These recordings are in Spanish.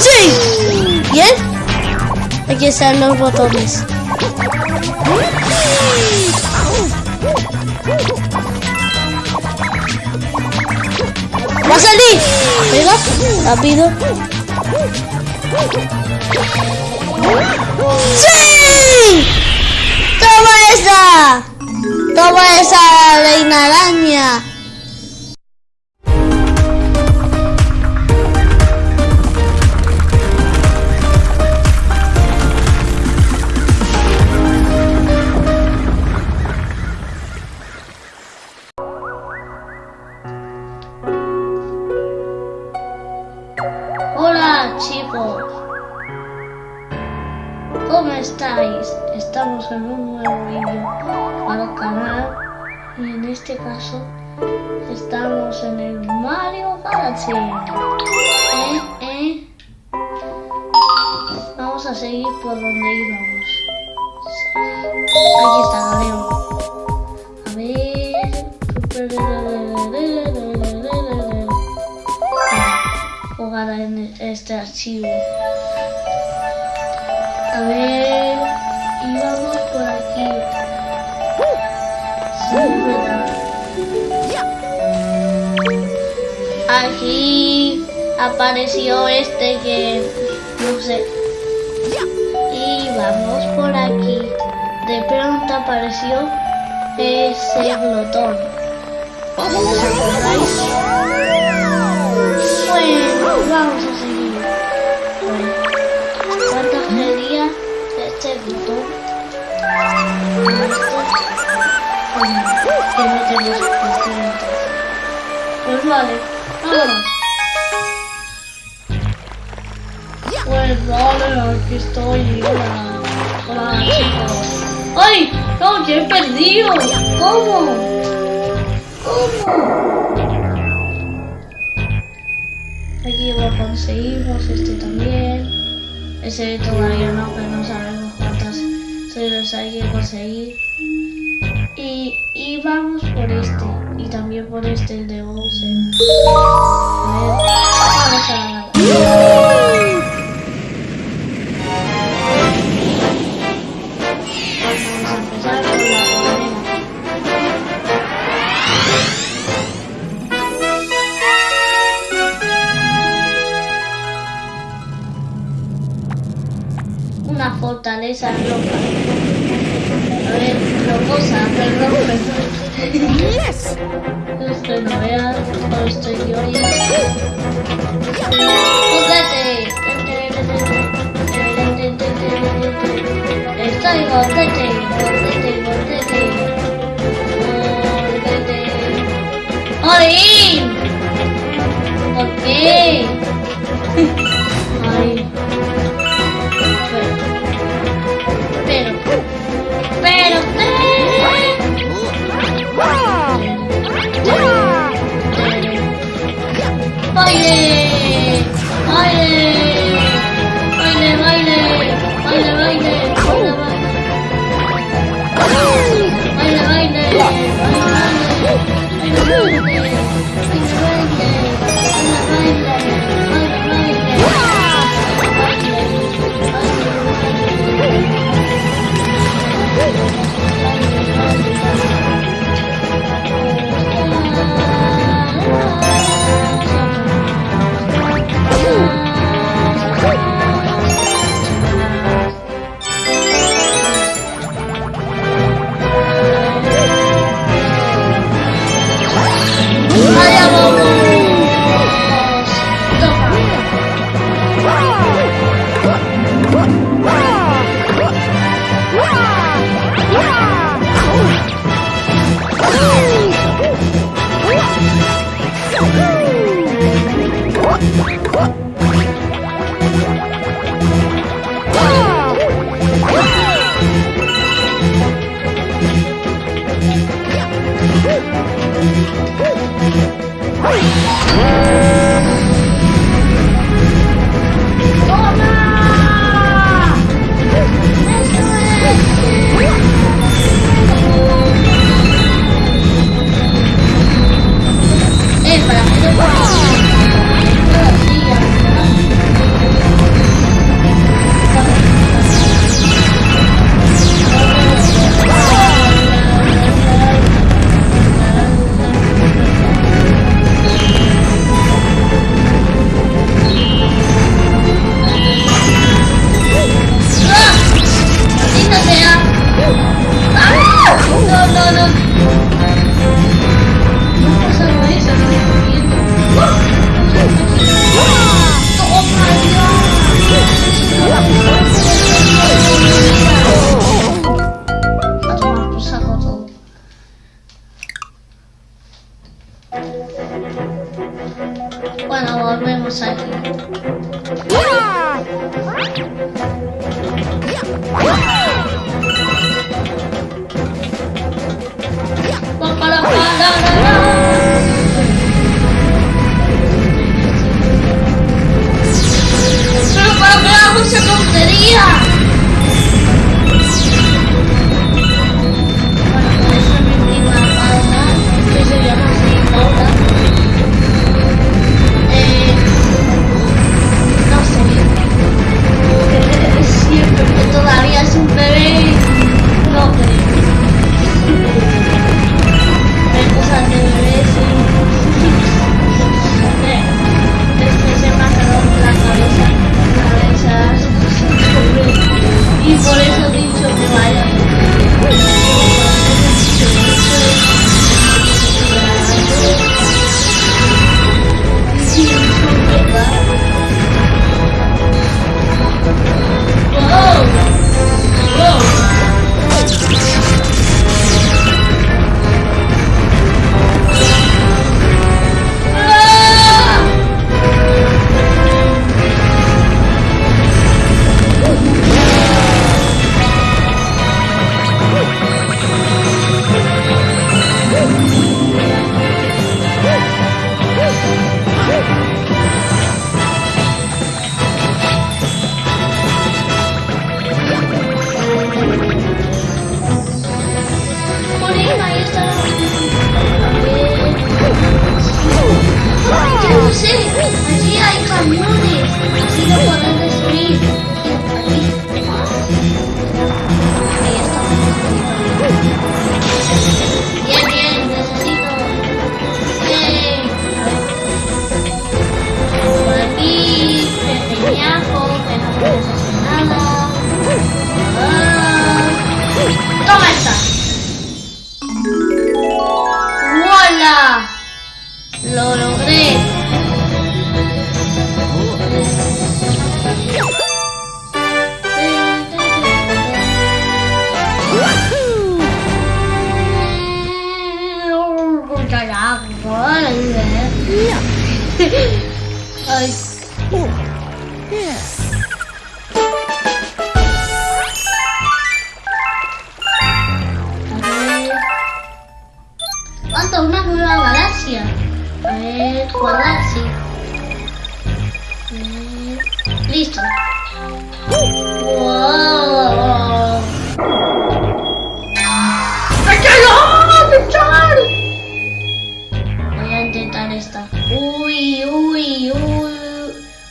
¡Sí! ¿Bien? Aquí están los botones. ¡Va a salir! Venga, rápido. ¡Sí! ¡Toma esa! ¡Toma esa, reina araña! Chicos, ¿cómo estáis? Estamos en un nuevo vídeo para el canal y en este caso estamos en el Mario Galaxy. ¿Eh? ¿Eh? Vamos a seguir por donde íbamos. Aquí está Galeo. A ver. En este archivo. A ver. Y vamos por aquí. Aquí apareció este que no sé. Y vamos por aquí. De pronto apareció ese glotón. ¿Os acordáis? Bueno, vamos a seguir. Bueno, ¿cuántas sería este glotón? Bueno, que no tenemos suficiente. Pues vale, vámonos. Pues vale, aquí estoy. Hola, hola chicos. ¡Ay! ¡No, que he perdido! ¿Cómo? ¿Cómo? Aquí lo conseguimos, este también. Ese todavía no, pero no sabemos cuántas se hay que conseguir. Y, y vamos por este. Y también por este, el de Bowser. A ver, vamos a Yeah. ¡Toma! Volvemos aquí. Pero para esa tontería. Lo logré. Ay, a ver. ¿Cuánto? Una nueva galaxia. A ver, guardar, sí. Ver, Listo. ¡Wow! Voy a intentar esta. Uy, uy, uy.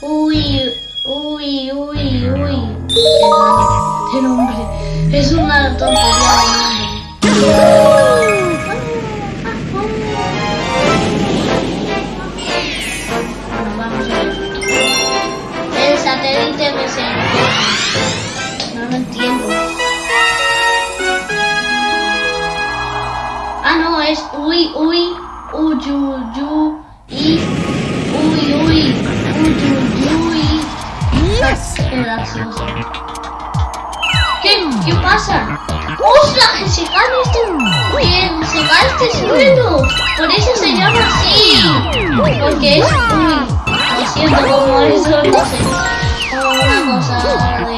Uy, uy, uy, uy. Malo de nombre. Es una tontería de nombre. ¿Qué? ¿Qué pasa? ¡Que se cae este... ¡Que se cae este suelo! Por eso se llama así. Porque es... Uy, lo siento como eso, no sé. Como una cosa de.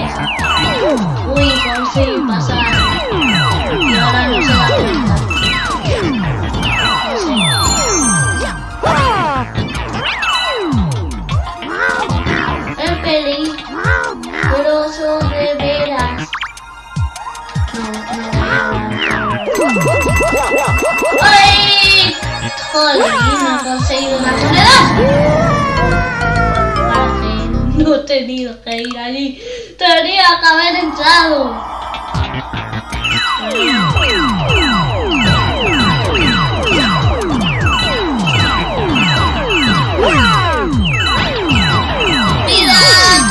Uy, por fin pasa. Tenido que ir allí. Tenía que haber entrado.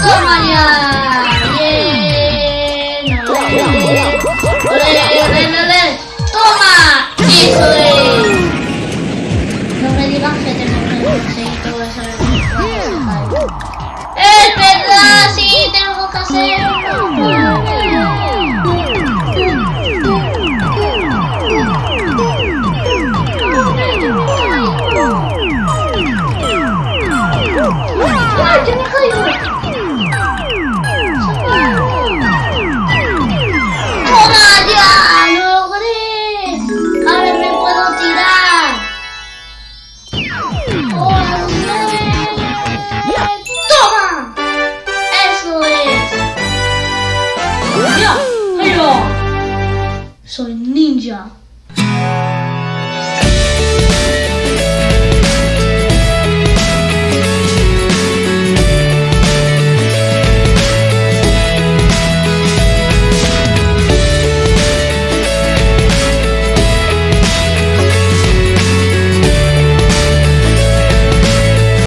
¡Toma ya! ¡Bien! ¡Ole, ole, ole, ole! ¡Toma! ¡Eso Yeah. Ninja.